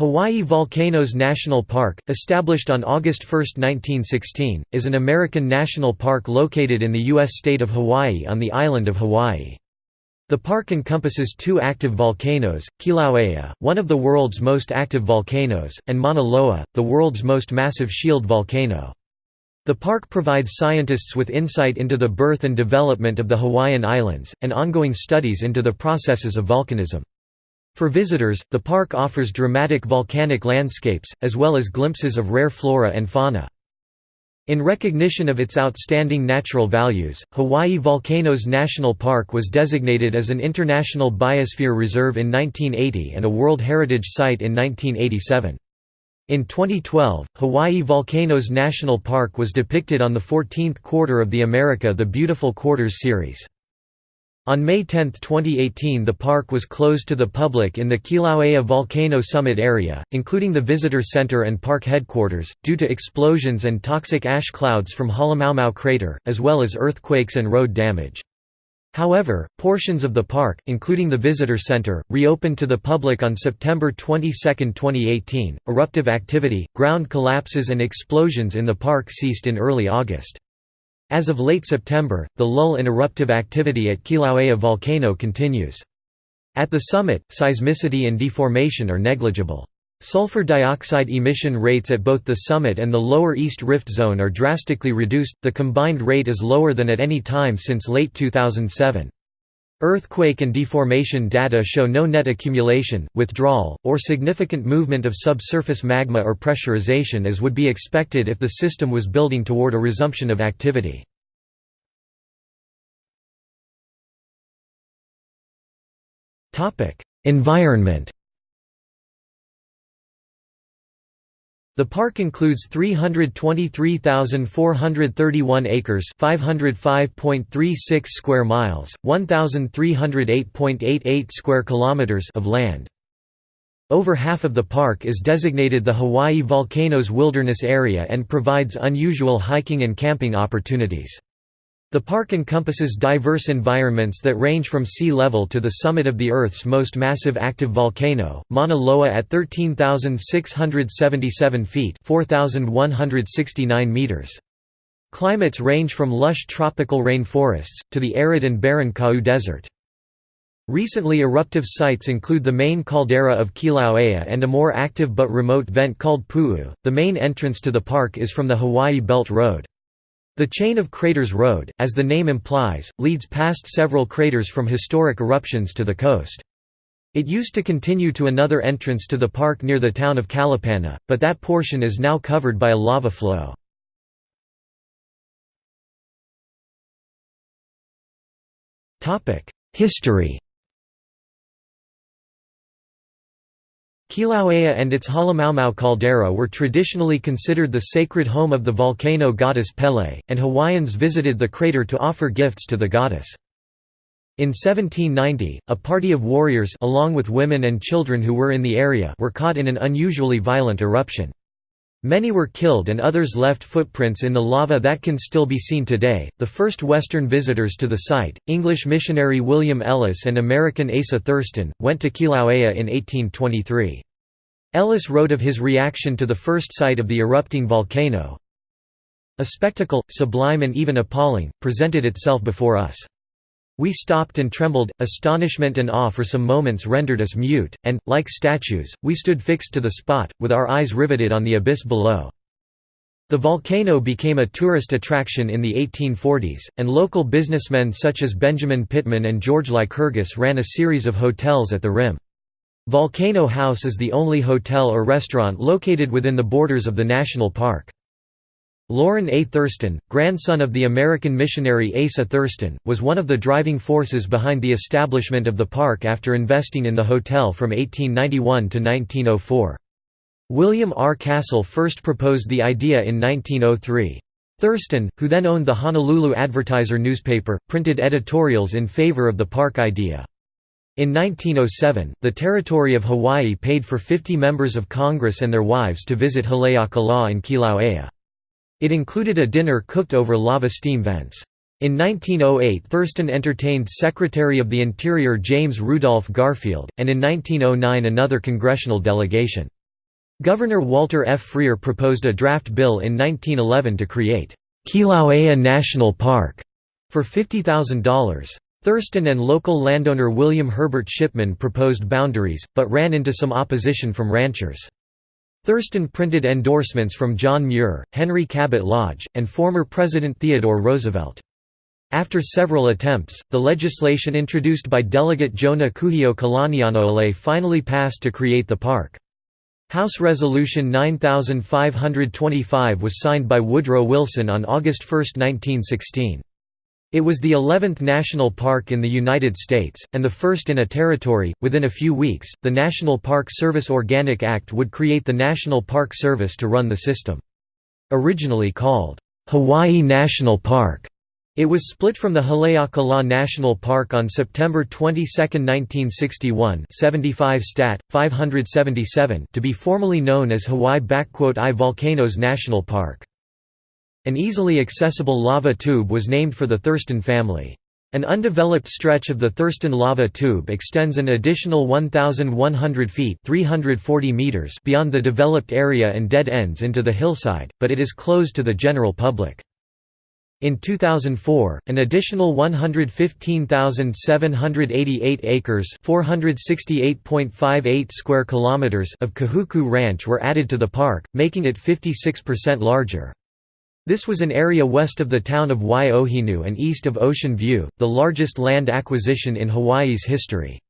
Hawaii Volcanoes National Park, established on August 1, 1916, is an American national park located in the U.S. state of Hawaii on the island of Hawaii. The park encompasses two active volcanoes, Kilauea, one of the world's most active volcanoes, and Mauna Loa, the world's most massive shield volcano. The park provides scientists with insight into the birth and development of the Hawaiian Islands, and ongoing studies into the processes of volcanism. For visitors, the park offers dramatic volcanic landscapes, as well as glimpses of rare flora and fauna. In recognition of its outstanding natural values, Hawaii Volcanoes National Park was designated as an International Biosphere Reserve in 1980 and a World Heritage Site in 1987. In 2012, Hawaii Volcanoes National Park was depicted on the 14th quarter of the America the Beautiful Quarters series. On May 10, 2018 the park was closed to the public in the Kilauea Volcano Summit area, including the visitor center and park headquarters, due to explosions and toxic ash clouds from Halemaumau crater, as well as earthquakes and road damage. However, portions of the park, including the visitor center, reopened to the public on September 22, 2018. Eruptive activity, ground collapses, and explosions in the park ceased in early August. As of late September, the lull in eruptive activity at Kilauea volcano continues. At the summit, seismicity and deformation are negligible. Sulfur dioxide emission rates at both the summit and the lower East Rift Zone are drastically reduced, the combined rate is lower than at any time since late 2007. Earthquake and deformation data show no net accumulation, withdrawal, or significant movement of subsurface magma or pressurization as would be expected if the system was building toward a resumption of activity. Environment The park includes 323,431 acres, 505.36 square miles, 1,308.88 square kilometers of land. Over half of the park is designated the Hawaii Volcanoes Wilderness Area and provides unusual hiking and camping opportunities. The park encompasses diverse environments that range from sea level to the summit of the Earth's most massive active volcano, Mauna Loa at 13,677 feet 4,169 meters. Climates range from lush tropical rainforests, to the arid and barren Kau Desert. Recently eruptive sites include the main caldera of Kilauea and a more active but remote vent called Pu'u. The main entrance to the park is from the Hawaii Belt Road. The Chain of Craters Road, as the name implies, leads past several craters from historic eruptions to the coast. It used to continue to another entrance to the park near the town of Kalapana, but that portion is now covered by a lava flow. History Kilauea and its Halemaumau caldera were traditionally considered the sacred home of the volcano goddess Pele, and Hawaiians visited the crater to offer gifts to the goddess. In 1790, a party of warriors along with women and children who were in the area were caught in an unusually violent eruption. Many were killed and others left footprints in the lava that can still be seen today. The first Western visitors to the site, English missionary William Ellis and American Asa Thurston, went to Kilauea in 1823. Ellis wrote of his reaction to the first sight of the erupting volcano, A spectacle, sublime and even appalling, presented itself before us. We stopped and trembled, astonishment and awe for some moments rendered us mute, and, like statues, we stood fixed to the spot, with our eyes riveted on the abyss below. The volcano became a tourist attraction in the 1840s, and local businessmen such as Benjamin Pitman and George Lycurgus ran a series of hotels at the rim. Volcano House is the only hotel or restaurant located within the borders of the national park. Lorrin A. Thurston, grandson of the American missionary Asa Thurston, was one of the driving forces behind the establishment of the park after investing in the hotel from 1891 to 1904. William R. Castle first proposed the idea in 1903. Thurston, who then owned the Honolulu Advertiser newspaper, printed editorials in favor of the park idea. In 1907, the Territory of Hawaii paid for 50 members of Congress and their wives to visit Haleakala and Kilauea. It included a dinner cooked over lava steam vents. In 1908 Thurston entertained Secretary of the Interior James Rudolph Garfield, and in 1909 another congressional delegation. Governor Walter F. Frear proposed a draft bill in 1911 to create Kilauea National Park for $50,000. Thurston and local landowner William Herbert Shipman proposed boundaries, but ran into some opposition from ranchers. Thurston printed endorsements from John Muir, Henry Cabot Lodge, and former President Theodore Roosevelt. After several attempts, the legislation introduced by Delegate Jonah Kuhio Kalanianaole finally passed to create the park. House Resolution 9525 was signed by Woodrow Wilson on August 1, 1916. It was the 11th national park in the United States, and the first in a territory. Within a few weeks, the National Park Service Organic Act would create the National Park Service to run the system. Originally called, Hawaii National Park, it was split from the Haleakala National Park on September 22, 1961 75 stat, 577 to be formally known as Hawaii-I Volcanoes National Park. An easily accessible lava tube was named for the Thurston family. An undeveloped stretch of the Thurston lava tube extends an additional 1,100 feet 340 meters beyond the developed area and dead ends into the hillside, but it is closed to the general public. In 2004, an additional 115,788 acres (468.58 square kilometers) of Kahuku Ranch were added to the park, making it 56% larger. This was an area west of the town of Waiohinu and east of Ocean View, the largest land acquisition in Hawaii's history.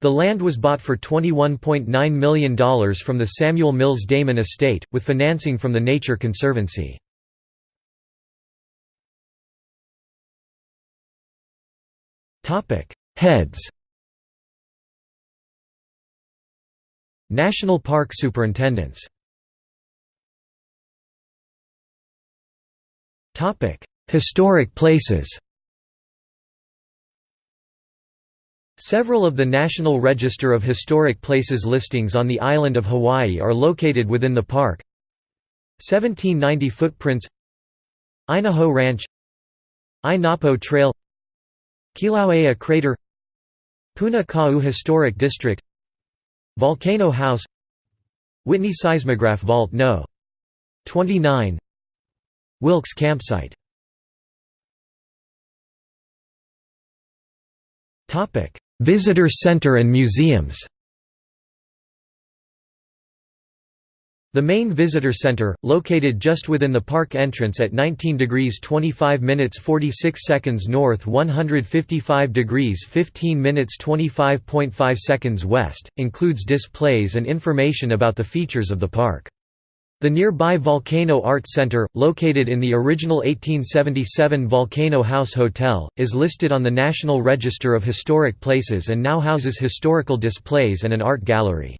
The land was bought for $21.9 million from the Samuel Mills Damon estate, with financing from the Nature Conservancy. Heads National Park Superintendents Historic places Several of the National Register of Historic Places listings on the island of Hawaii are located within the park 1790 Footprints Ainahou Ranch Ainapo Trail Kilauea Crater Puna Kau Historic District Volcano House Whitney Seismograph Vault No. 29 Wilkes Campsite Visitor Center and museums The main visitor center, located just within the park entrance at 19 degrees 25 minutes 46 seconds north 155 degrees 15 minutes 25.5 seconds west, includes displays and information about the features of the park. The nearby Volcano Art Center, located in the original 1877 Volcano House Hotel, is listed on the National Register of Historic Places and now houses historical displays and an art gallery.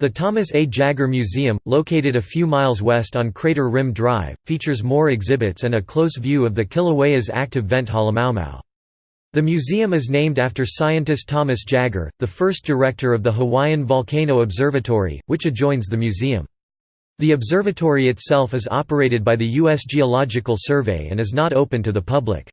The Thomas A. Jaggar Museum, located a few miles west on Crater Rim Drive, features more exhibits and a close view of the Kilauea's active vent Halemaumau. The museum is named after scientist Thomas Jaggar, the first director of the Hawaiian Volcano Observatory, which adjoins the museum. The observatory itself is operated by the U.S. Geological Survey and is not open to the public.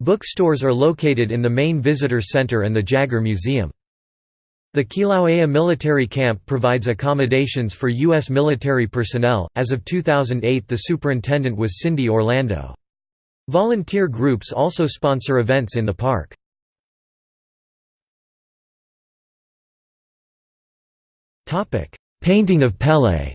Bookstores are located in the main visitor center and the Jaggar Museum. The Kilauea Military Camp provides accommodations for U.S. military personnel. As of 2008, the superintendent was Cindy Orlando. Volunteer groups also sponsor events in the park. Painting of Pele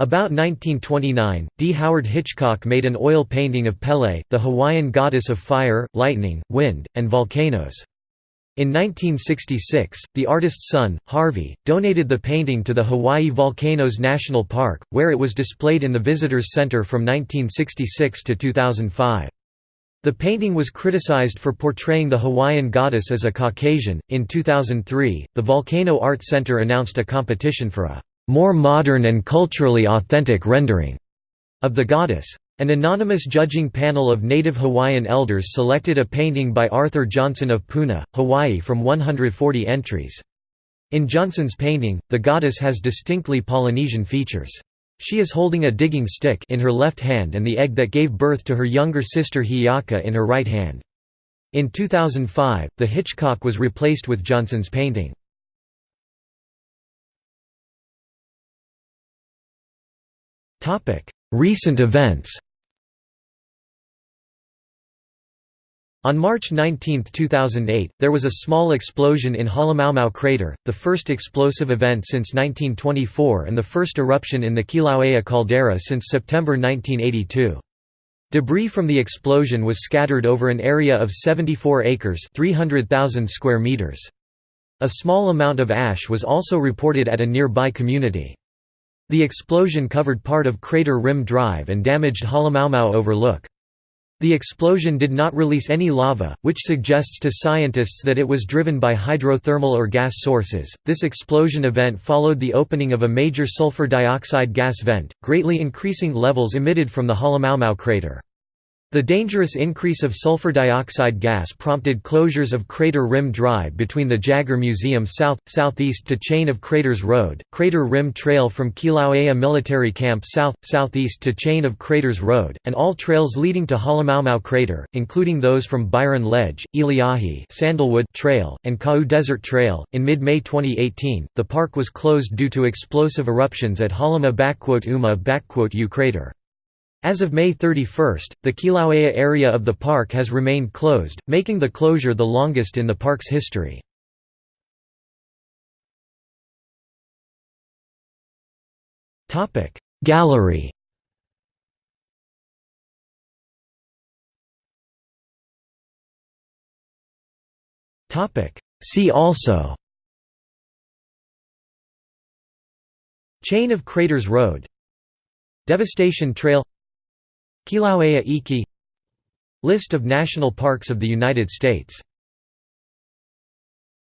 About 1929, D. Howard Hitchcock made an oil painting of Pele, the Hawaiian goddess of fire, lightning, wind, and volcanoes. In 1966, the artist's son, Harvey, donated the painting to the Hawaii Volcanoes National Park, where it was displayed in the Visitors Center from 1966 to 2005. The painting was criticized for portraying the Hawaiian goddess as a Caucasian. In 2003, the Volcano Art Center announced a competition for a more modern and culturally authentic rendering of the goddess. An anonymous judging panel of native Hawaiian elders selected a painting by Arthur Johnson of Puna, Hawaii from 140 entries. In Johnson's painting, the goddess has distinctly Polynesian features. She is holding a digging stick in her left hand and the egg that gave birth to her younger sister Hi'iaka in her right hand. In 2005, the Hitchcock was replaced with Johnson's painting. Recent events On March 19, 2008, there was a small explosion in Halemaumau crater, the first explosive event since 1924 and the first eruption in the Kilauea caldera since September 1982. Debris from the explosion was scattered over an area of 74 acres 300,000 square meters. A small amount of ash was also reported at a nearby community. The explosion covered part of Crater Rim Drive and damaged Halemaumau Overlook. The explosion did not release any lava, which suggests to scientists that it was driven by hydrothermal or gas sources. This explosion event followed the opening of a major sulfur dioxide gas vent, greatly increasing levels emitted from the Halemaumau crater. The dangerous increase of sulfur dioxide gas prompted closures of Crater Rim Drive between the Jaggar Museum south, southeast to Chain of Craters Road, Crater Rim Trail from Kilauea Military Camp south, southeast to Chain of Craters Road, and all trails leading to Halemaumau Crater, including those from Byron Ledge, Iliahi Sandalwood Trail, and Kau Desert Trail. In mid-May 2018, the park was closed due to explosive eruptions at Halemaumau crater. As of May 31, the Kilauea area of the park has remained closed, making the closure the longest in the park's history. Gallery. See also. Chain of Craters Road. Devastation Trail Kilauea Iki. List of national parks of the United States